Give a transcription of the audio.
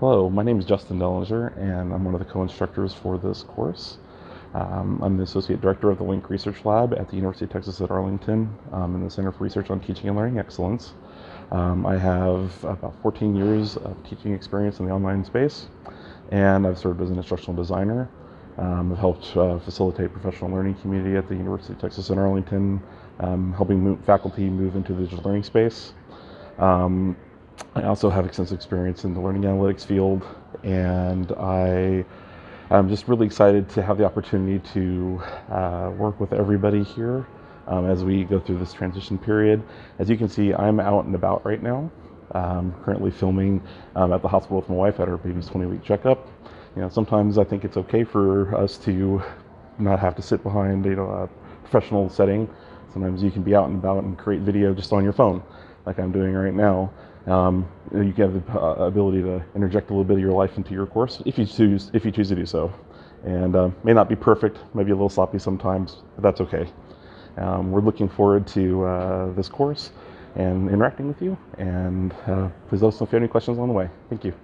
Hello, my name is Justin Dellinger, and I'm one of the co-instructors for this course. Um, I'm the Associate Director of the LINK Research Lab at the University of Texas at Arlington um, in the Center for Research on Teaching and Learning Excellence. Um, I have about 14 years of teaching experience in the online space, and I've served as an instructional designer. Um, I've helped uh, facilitate professional learning community at the University of Texas at Arlington, um, helping faculty move into the digital learning space. I also have extensive experience in the learning analytics field, and I am just really excited to have the opportunity to uh, work with everybody here um, as we go through this transition period. As you can see, I'm out and about right now. Um, currently filming um, at the hospital with my wife at her baby's 20-week checkup. You know, sometimes I think it's okay for us to not have to sit behind you know a professional setting. Sometimes you can be out and about and create video just on your phone, like I'm doing right now. Um, you have the uh, ability to interject a little bit of your life into your course if you choose if you choose to do so. And uh, may not be perfect, maybe a little sloppy sometimes, but that's okay. Um, we're looking forward to uh, this course and interacting with you. And uh, please let us know if you have any questions on the way. Thank you.